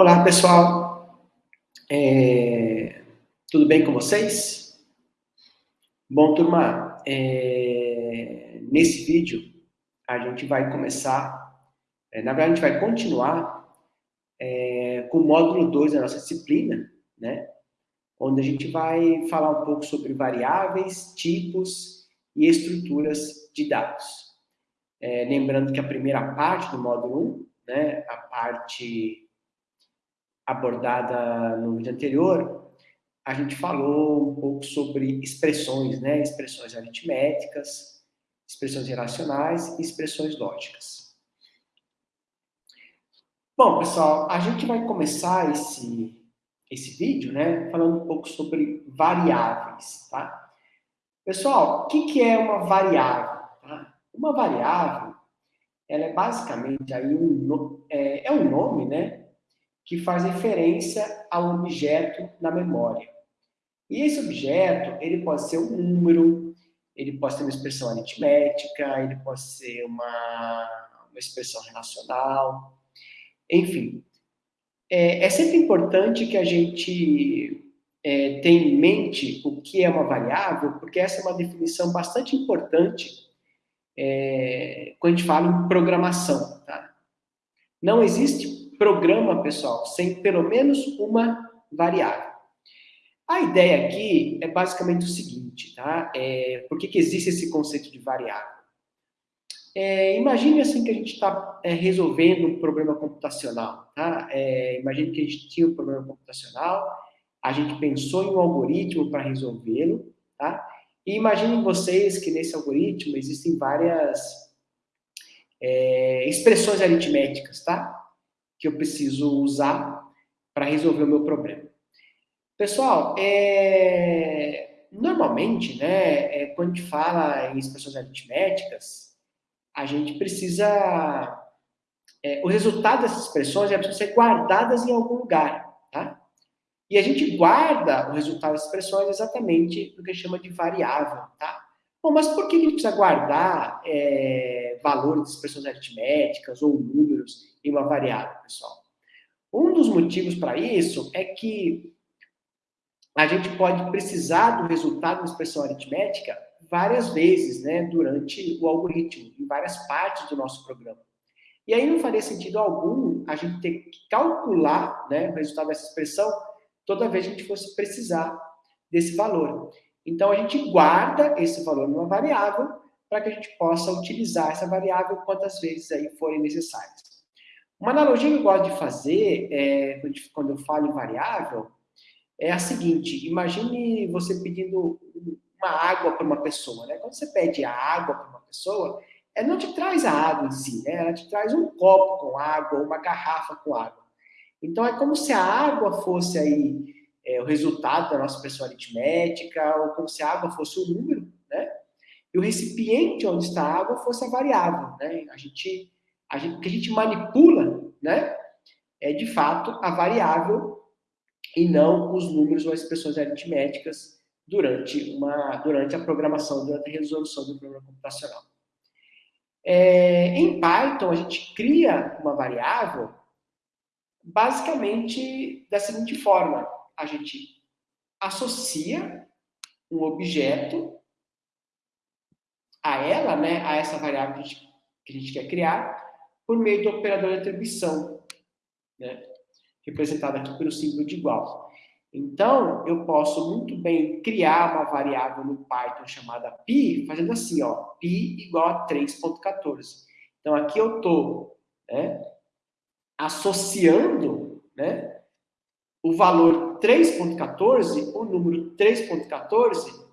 Olá, pessoal. É... Tudo bem com vocês? Bom, turma, é... nesse vídeo a gente vai começar, é, na verdade a gente vai continuar é, com o módulo 2 da nossa disciplina, né? Onde a gente vai falar um pouco sobre variáveis, tipos e estruturas de dados. É, lembrando que a primeira parte do módulo 1, né, a parte abordada no vídeo anterior, a gente falou um pouco sobre expressões, né? Expressões aritméticas, expressões relacionais e expressões lógicas. Bom, pessoal, a gente vai começar esse, esse vídeo, né? Falando um pouco sobre variáveis, tá? Pessoal, o que, que é uma variável? Tá? Uma variável, ela é basicamente aí um, é, é um nome, né? Que faz referência a um objeto na memória. E esse objeto, ele pode ser um número, ele pode ser uma expressão aritmética, ele pode ser uma, uma expressão relacional, enfim. É, é, sempre importante que a gente é, tenha em mente o que é uma variável, porque essa é uma definição bastante importante é, quando a gente fala em programação. Tá? Não existe programa, pessoal, sem pelo menos uma variável. A ideia aqui é basicamente o seguinte, tá? É, por que, que existe esse conceito de variável? É, imagine assim que a gente está é, resolvendo um problema computacional, tá? É, imagine que a gente tinha um problema computacional, a gente pensou em um algoritmo para resolvê-lo, tá? E imaginem vocês que nesse algoritmo existem várias é, expressões aritméticas, tá? Que eu preciso usar para resolver o meu problema. Pessoal, é... normalmente, né, é, quando a gente fala em expressões aritméticas, a gente precisa... É, o resultado dessas expressões é precisam ser guardadas em algum lugar, tá? E a gente guarda o resultado das expressões exatamente no que chama de variável, tá? Bom, mas por que a gente precisa guardar é, valores de expressões aritméticas ou números em uma variável, pessoal? Um dos motivos para isso é que a gente pode precisar do resultado da expressão aritmética várias vezes, né, durante o algoritmo, em várias partes do nosso programa. E aí não faria sentido algum a gente ter que calcular né, o resultado dessa expressão toda vez que a gente fosse precisar desse valor. Então, a gente guarda esse valor numa variável para que a gente possa utilizar essa variável quantas vezes aí forem necessárias. Uma analogia que eu gosto de fazer, é, quando eu falo em variável, é a seguinte, imagine você pedindo uma água para uma pessoa, né? Quando você pede a água para uma pessoa, ela não te traz a água em si, né? Ela te traz um copo com água, uma garrafa com água. Então, é como se a água fosse aí é, o resultado da nossa expressão aritmética, ou como se a água fosse um número, né? E o recipiente onde está a água fosse a variável, né? A gente, a gente, o que a gente manipula, né? É, de fato, a variável e não os números ou as expressões aritméticas durante, uma, durante a programação, durante a resolução do problema computacional. É, em Python, a gente cria uma variável basicamente da seguinte forma a gente associa um objeto a ela, né, a essa variável que a gente, que a gente quer criar, por meio do operador de atribuição, né, representado aqui pelo símbolo de igual. Então, eu posso muito bem criar uma variável no Python chamada pi, fazendo assim, ó, pi igual a 3.14. Então, aqui eu estou né, associando né, o valor 3.14, o número 3.14,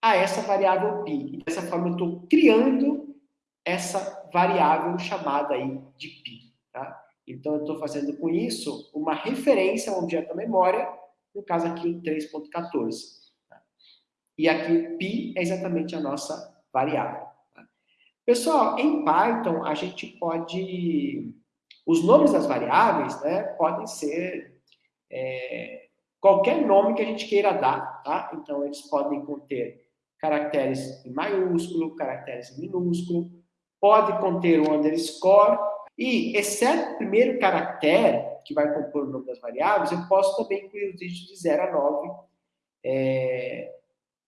a essa variável π. E dessa forma eu estou criando essa variável chamada aí de π. Tá? Então eu estou fazendo com isso uma referência a um objeto da memória, no caso aqui o 3.14. Tá? E aqui π é exatamente a nossa variável. Tá? Pessoal, em Python a gente pode... Os nomes das variáveis né, podem ser é, qualquer nome que a gente queira dar, tá? Então, eles podem conter caracteres em maiúsculo, caracteres em minúsculo, pode conter o underscore, e, exceto o primeiro caractere, que vai compor o nome das variáveis, eu posso também incluir os dígitos de 0 a 9 é,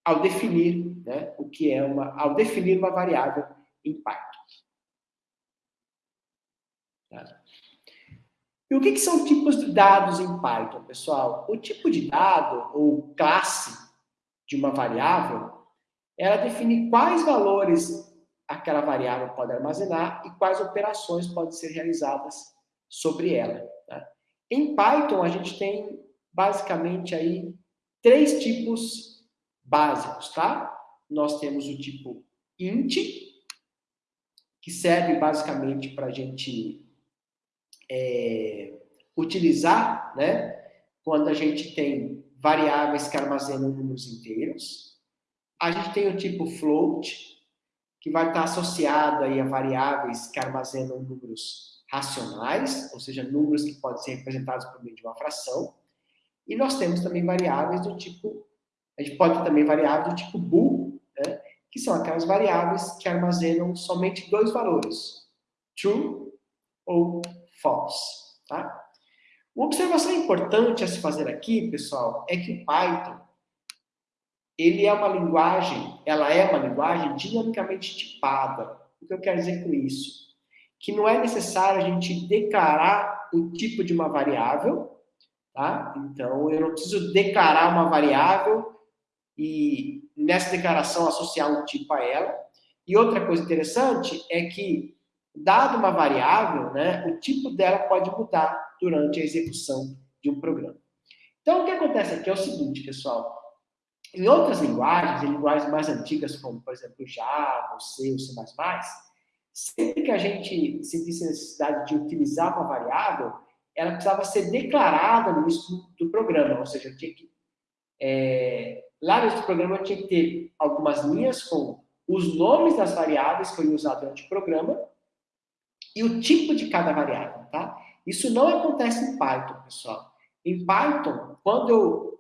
ao definir né, o que é uma, ao definir uma variável em Python. Tá? E o que, que são tipos de dados em Python, pessoal? O tipo de dado, ou classe de uma variável, ela define quais valores aquela variável pode armazenar e quais operações podem ser realizadas sobre ela. Tá? Em Python, a gente tem basicamente aí três tipos básicos, tá? Nós temos o tipo int, que serve basicamente para a gente é, utilizar, né? Quando a gente tem variáveis que armazenam números inteiros. A gente tem o tipo float, que vai estar associado aí a variáveis que armazenam números racionais, ou seja, números que podem ser representados por meio de uma fração. E nós temos também variáveis do tipo, a gente pode ter também variáveis do tipo bool, né? que são aquelas variáveis que armazenam somente dois valores, true ou false, tá? Uma observação importante a se fazer aqui, pessoal, é que o Python, ele é uma linguagem, ela é uma linguagem dinamicamente tipada. O que eu quero dizer com isso? Que não é necessário a gente declarar o tipo de uma variável, tá? Então, eu não preciso declarar uma variável e nessa declaração associar um tipo a ela. E outra coisa interessante é que dado uma variável, né, o tipo dela pode mudar durante a execução de um programa. Então, o que acontece aqui é o seguinte, pessoal. Em outras linguagens, em linguagens mais antigas, como, por exemplo, Java, C, o C++, sempre que a gente sentisse necessidade de utilizar uma variável, ela precisava ser declarada no início do programa, ou seja, tinha que, é, lá no programa tinha que ter algumas linhas com os nomes das variáveis que eu ia usar durante o programa e o tipo de cada variável, tá? Isso não acontece em Python, pessoal. Em Python, quando eu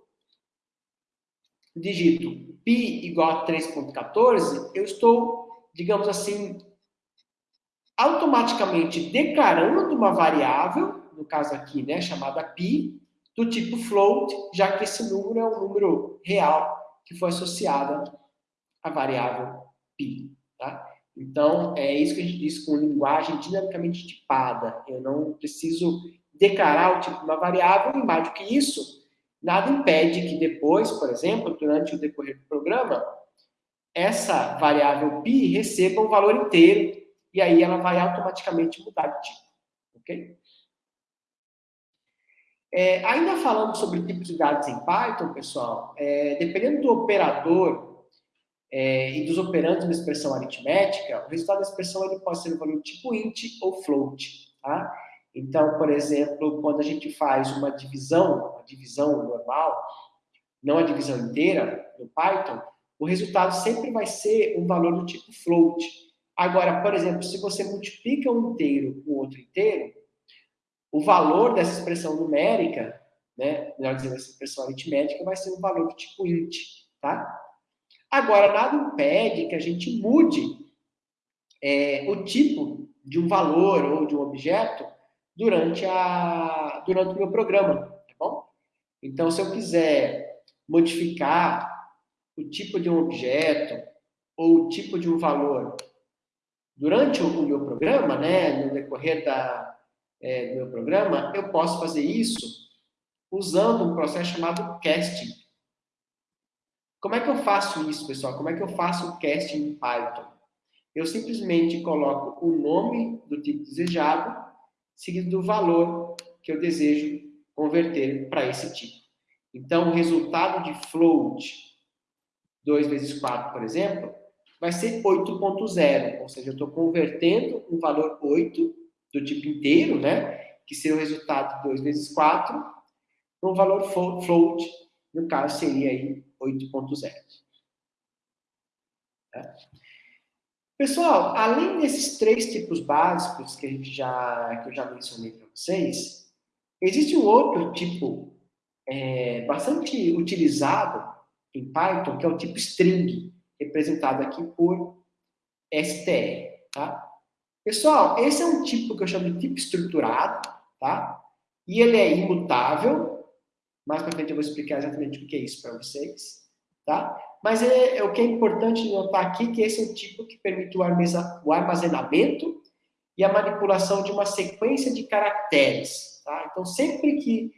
digito pi igual a 3.14, eu estou, digamos assim, automaticamente declarando uma variável, no caso aqui, né, chamada pi, do tipo float, já que esse número é um número real que foi associado à variável pi, tá? Então, é isso que a gente diz com linguagem dinamicamente tipada. Eu não preciso declarar o tipo de uma variável, e mais do que isso, nada impede que depois, por exemplo, durante o decorrer do programa, essa variável pi receba um valor inteiro, e aí ela vai automaticamente mudar de tipo. Ok? É, ainda falando sobre tipos de dados em Python, pessoal, é, dependendo do operador é, e dos operandos da expressão aritmética, o resultado da expressão ele pode ser um valor tipo int ou float. Tá? Então, por exemplo, quando a gente faz uma divisão, uma divisão normal, não a divisão inteira, no Python, o resultado sempre vai ser um valor do tipo float. Agora, por exemplo, se você multiplica um inteiro com outro inteiro, o valor dessa expressão numérica, né, melhor dizendo, essa expressão aritmética, vai ser um valor do tipo int, tá? Agora, nada impede que a gente mude é, o tipo de um valor ou de um objeto durante, a, durante o meu programa, tá bom? Então, se eu quiser modificar o tipo de um objeto ou o tipo de um valor durante o, meu programa, né, no decorrer da, é, do meu programa, eu posso fazer isso usando um processo chamado casting. Como é que eu faço isso, pessoal? Como é que eu faço o casting em Python? Eu simplesmente coloco o nome do tipo desejado, seguido do valor que eu desejo converter para esse tipo. Então, o resultado de float 2 vezes 4, por exemplo, vai ser 8.0, ou seja, eu estou convertendo um valor 8 do tipo inteiro, né, que seria o resultado de 2 vezes 4, para um valor float, no caso seria aí 8.0. Tá? Pessoal, além desses três tipos básicos que, a gente já, que eu já mencionei para vocês, existe um outro tipo é, bastante utilizado em Python, que é o tipo string, representado aqui por str. Tá? Pessoal, esse é um tipo que eu chamo de tipo estruturado, tá? e ele é imutável. Mais para frente eu vou explicar exatamente o que é isso para vocês, tá? Mas é, é, o que é importante notar aqui que esse é o tipo que permite o armazenamento e a manipulação de uma sequência de caracteres, tá? Então, sempre que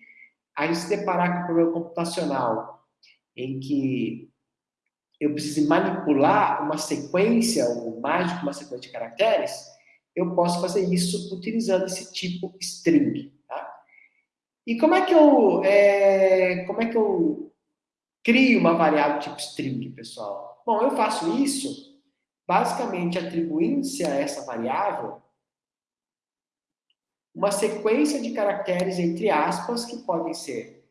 a gente se deparar com um problema computacional em que eu preciso manipular uma sequência, ou mais de uma sequência de caracteres, eu posso fazer isso utilizando esse tipo string. E como é que eu é, como é que eu crio uma variável tipo string, pessoal? Bom, eu faço isso basicamente atribuindo-se a essa variável uma sequência de caracteres entre aspas que podem ser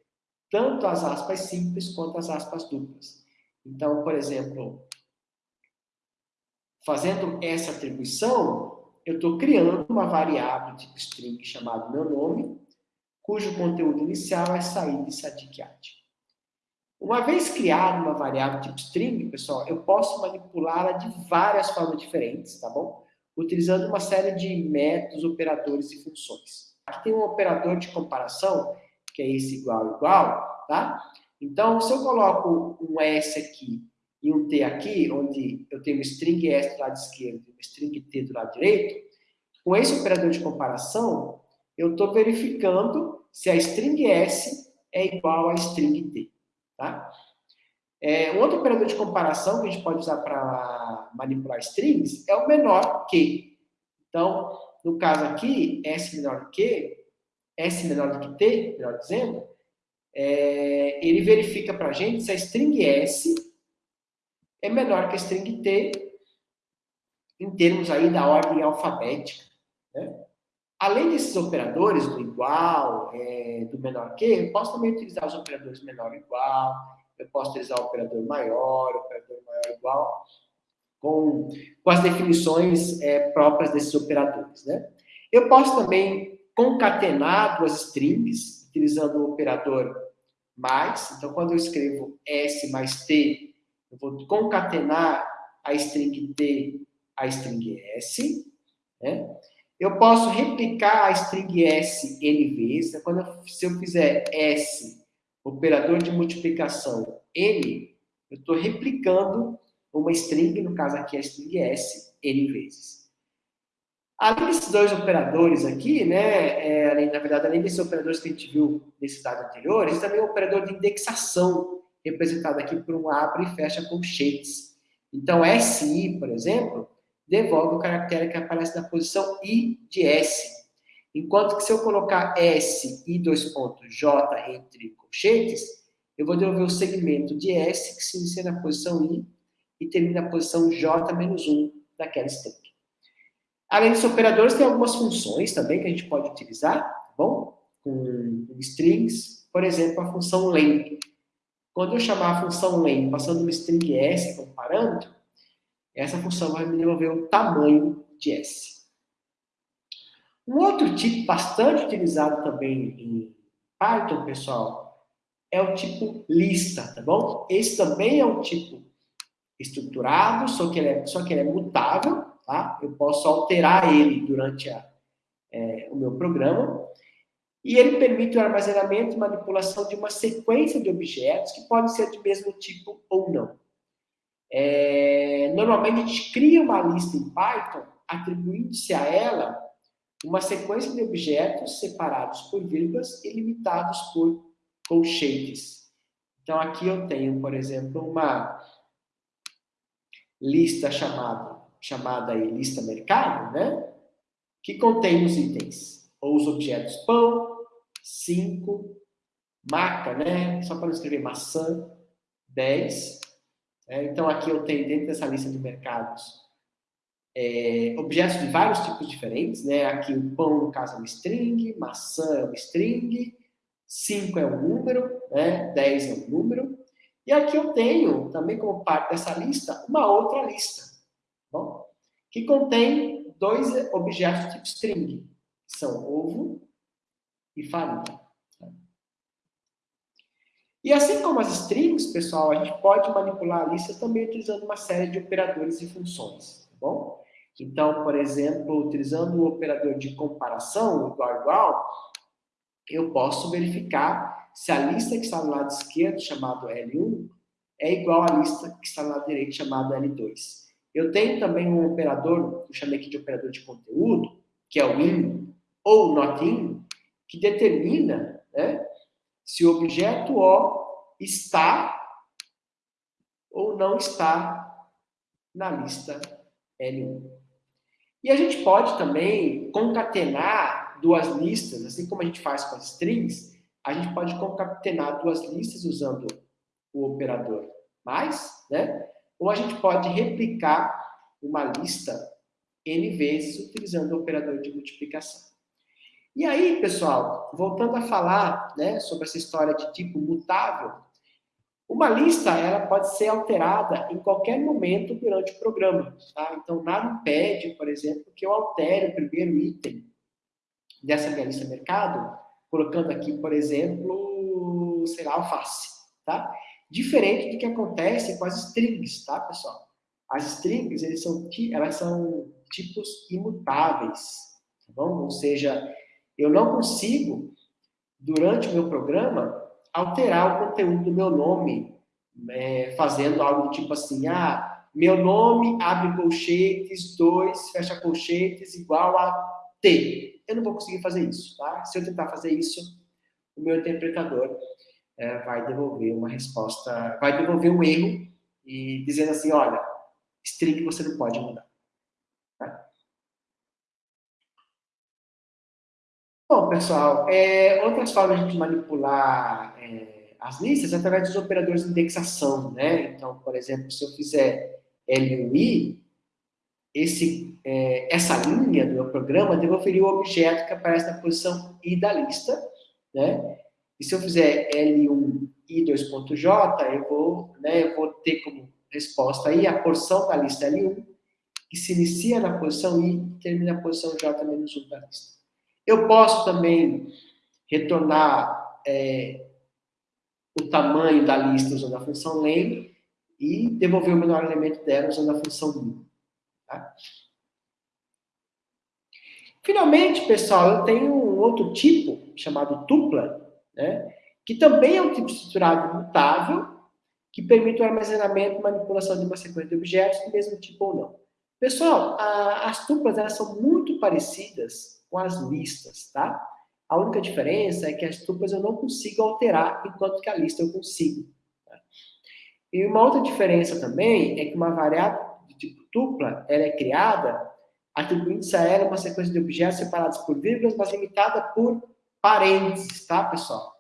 tanto as aspas simples quanto as aspas duplas. Então, por exemplo, fazendo essa atribuição, eu estou criando uma variável tipo string chamada meu nome, cujo conteúdo inicial é saída e sadiquiate. Uma vez criada uma variável tipo string, pessoal, eu posso manipulá-la de várias formas diferentes, tá bom? Utilizando uma série de métodos, operadores e funções. Aqui tem um operador de comparação, que é esse igual igual, tá? Então, se eu coloco um S aqui e um T aqui, onde eu tenho um string S do lado esquerdo e um string T do lado direito, com esse operador de comparação, eu estou verificando se a string S é igual a string T. Tá? É, um outro operador de comparação que a gente pode usar para manipular strings é o menor que. Então, no caso aqui, S menor que, S menor do que T, melhor dizendo, é, ele verifica para a gente se a string S é menor que a string T em termos aí da ordem alfabética. Né? Além desses operadores, do igual, é, do menor que, eu posso também utilizar os operadores menor igual, eu posso utilizar o operador maior, o operador maior igual, com, com as definições é, próprias desses operadores. Né? Eu posso também concatenar duas strings, utilizando o operador mais. Então, quando eu escrevo S mais T, eu vou concatenar a string T a string S. Né? Eu posso replicar a string S N vezes. Então, quando eu, se eu fizer S, operador de multiplicação N, eu estou replicando uma string, no caso aqui a string S, N vezes. Além desses dois operadores aqui, né, é, além, na verdade, além desses operadores que a gente viu nesse dado anterior, existe também o um operador de indexação, representado aqui por um abre e fecha colchetes. Então, SI, por exemplo, devolve o caractere que aparece na posição I de S. Enquanto que se eu colocar S e dois pontos J entre colchetes, eu vou devolver o segmento de S que se inicia na posição I e termina na posição J menos 1 daquela string. Além dos operadores, tem algumas funções também que a gente pode utilizar, tá bom? Com, strings, por exemplo, a função len. Quando eu chamar a função len passando uma string s como parâmetro, essa função vai me devolver o tamanho de s. Um outro tipo bastante utilizado também em Python, pessoal, é o tipo lista, tá bom? Esse também é um tipo estruturado, só que ele é, só que ele é mutável, tá? Eu posso alterar ele durante a, é, o meu programa. E ele permite o armazenamento e manipulação de uma sequência de objetos que podem ser de mesmo tipo ou não. É, normalmente a gente cria uma lista em Python atribuindo-se a ela uma sequência de objetos separados por vírgulas e limitados por colchetes. Então aqui eu tenho, por exemplo, uma lista chamada chamada aí lista mercado, né? Que contém os itens, ou os objetos pão, 5, maca, né? Só para escrever maçã, 10. É, então, aqui eu tenho dentro dessa lista de mercados é, objetos de vários tipos diferentes, né? Aqui o pão, no caso, é uma string, maçã é uma string, 5 é um número, né? 10 é um número. E aqui eu tenho, também como parte dessa lista, uma outra lista bom? que contém dois objetos tipo string, que são ovo e farinha. E assim como as strings, pessoal, a gente pode manipular a lista também utilizando uma série de operadores e funções, tá bom? Então, por exemplo, utilizando o operador de comparação, igual igual, eu posso verificar se a lista que está do lado esquerdo, chamado L1, é igual à lista que está do lado direito, chamado L2. Eu tenho também um operador, eu chamei aqui de operador de conteúdo, que é o in ou not in, que determina se o objeto O está ou não está na lista L1. E a gente pode também concatenar duas listas, assim como a gente faz com as strings, a gente pode concatenar duas listas usando o operador mais, né? Ou a gente pode replicar uma lista n vezes utilizando o operador de multiplicação. E aí, pessoal, voltando a falar né, sobre essa história de tipo mutável, uma lista ela pode ser alterada em qualquer momento durante o programa. Tá? Então, nada impede, por exemplo, que eu altere o primeiro item dessa minha lista mercado, colocando aqui, por exemplo, sei lá, alface. Tá? Diferente do que acontece com as strings, tá, pessoal? As strings, eles são, elas são tipos imutáveis, tá bom? Ou seja, eu não consigo, durante o meu programa, alterar o conteúdo do meu nome, é, fazendo algo tipo assim, ah, meu nome abre colchetes, dois, fecha colchetes, igual a T. Eu não vou conseguir fazer isso, tá? Se eu tentar fazer isso, o meu interpretador é, vai devolver uma resposta, vai devolver um erro e dizendo assim, olha, string você não pode mudar. Bom, pessoal, é, outras formas de manipular é, as listas é através dos operadores de indexação, né? Então, por exemplo, se eu fizer LUI, esse, é, essa linha do meu programa devolveria o objeto que aparece na posição I da lista, né? E se eu fizer L1 I2.J, eu vou, né, eu vou ter como resposta aí a porção da lista L1, que se inicia na posição I e termina na posição J menos 1 da lista. Eu posso também retornar é, o tamanho da lista usando a função len e devolver o menor elemento dela usando a função min. Tá? Finalmente, pessoal, eu tenho um outro tipo chamado tupla, né, que também é um tipo estruturado mutável, que permite o armazenamento e manipulação de uma sequência de objetos do mesmo tipo ou não. Pessoal, a, as tuplas elas são muito parecidas com as listas, tá? A única diferença é que as tuplas eu não consigo alterar, enquanto que a lista eu consigo. Tá? E uma outra diferença também é que uma variável de tipo tupla, ela é criada atribuindo-se a ela uma sequência de objetos separados por vírgulas, mas limitada por parênteses, tá, pessoal?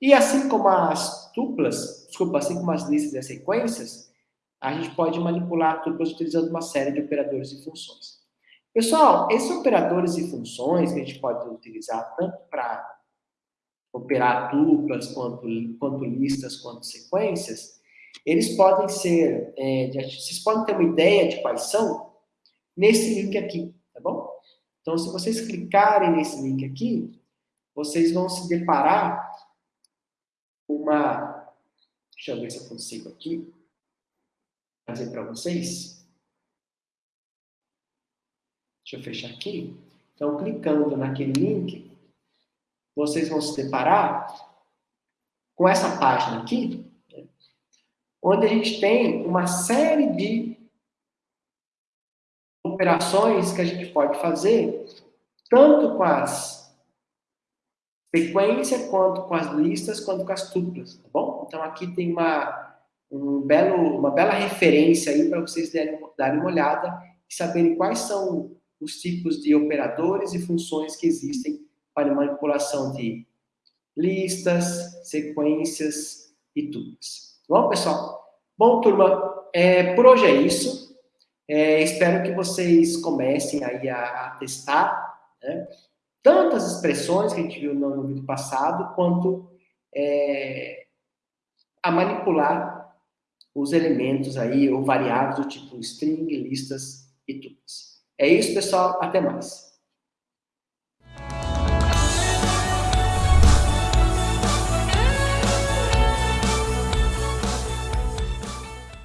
E assim como as tuplas, desculpa, assim como as listas e as sequências, a gente pode manipular tuplas utilizando uma série de operadores e funções. Pessoal, esses operadores e funções que a gente pode utilizar tanto para operar duplas, quanto, quanto listas, quanto sequências, eles podem ser, é, vocês podem ter uma ideia de quais são nesse link aqui, tá bom? Então, se vocês clicarem nesse link aqui, vocês vão se deparar uma... Deixa eu ver se eu consigo aqui trazer para vocês. Deixa eu fechar aqui. Então, clicando naquele link, vocês vão se deparar com essa página aqui, né, onde a gente tem uma série de operações que a gente pode fazer, tanto com as sequências, quanto com as listas, quanto com as tuplas, tá bom? Então, aqui tem uma, um belo, uma bela referência aí para vocês darem, darem uma olhada e saberem quais são os tipos de operadores e funções que existem para manipulação de listas, sequências e tuplas. Bom, pessoal? Bom, turma, é, por hoje é isso. É, espero que vocês comecem aí a, a testar né, tanto as expressões que a gente viu no, no vídeo passado, quanto é, a manipular os elementos aí, ou variáveis do tipo string, listas e tuplas. É isso, pessoal. Até mais.